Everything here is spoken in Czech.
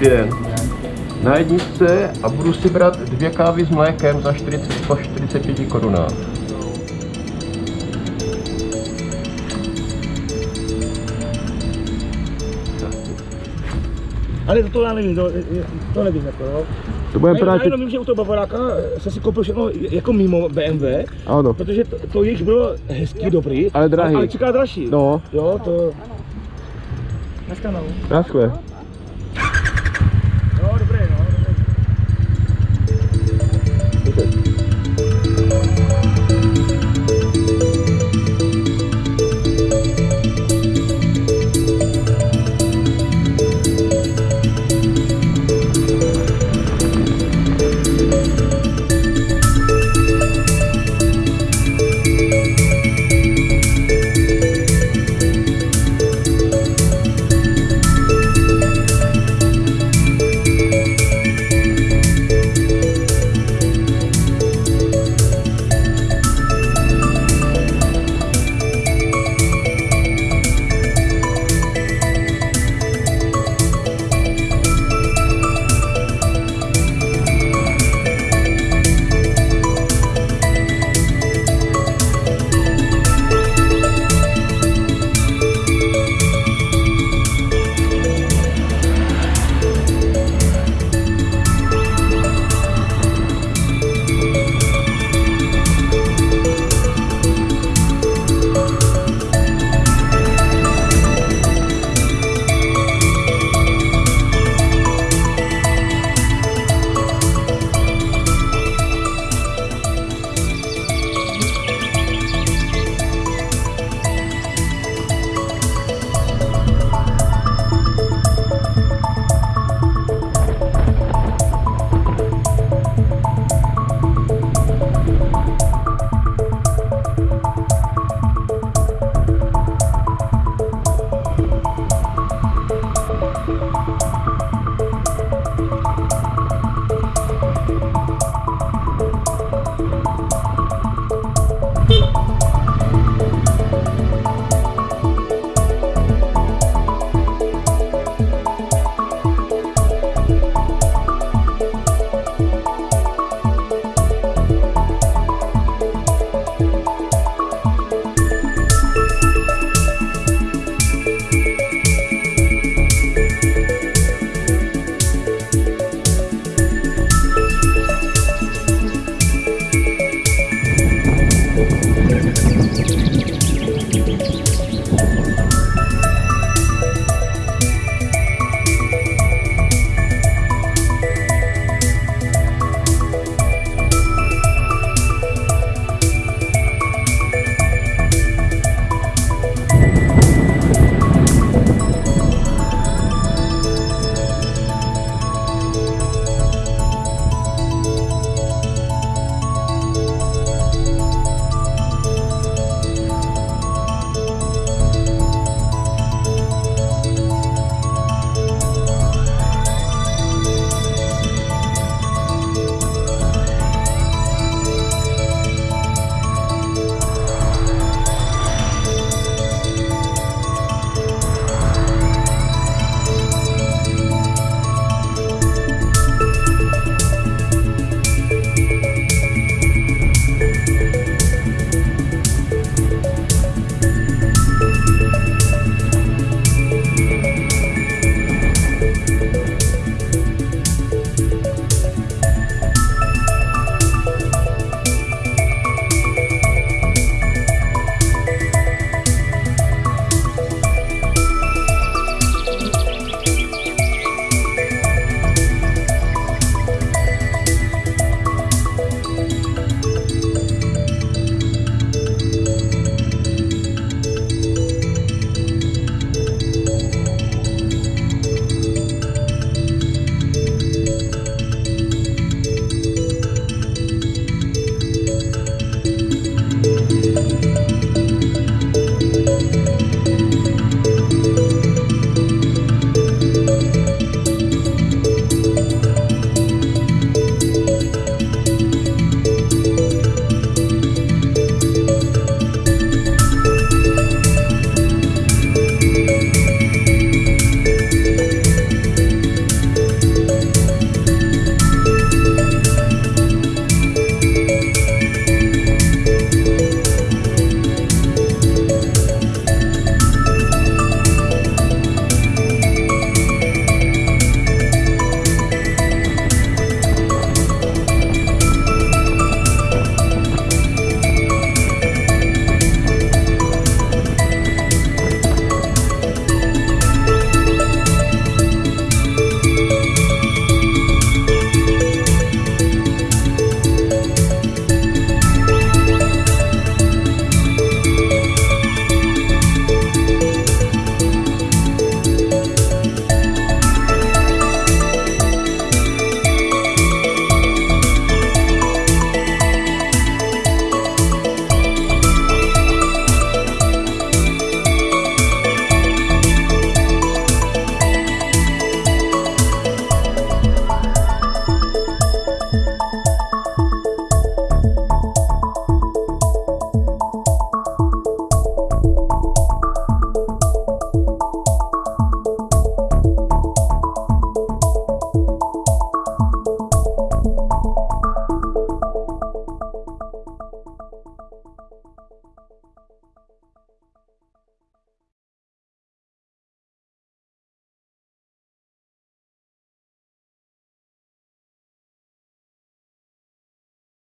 dvě na jedničce a budu si brát dvě kávy s mlékem za 40 po 45 korunách. Ale to já nevím, to, to nevím, jako jo. To budeme právě... já jenom vím, že u toho Bavoráka jsem si koupil všechno jako mimo BMW, Ano. protože to, to jejich bylo hezký, dobrý, Ale drahý. ale čeká dražší. No, Jo, to... No. naschle.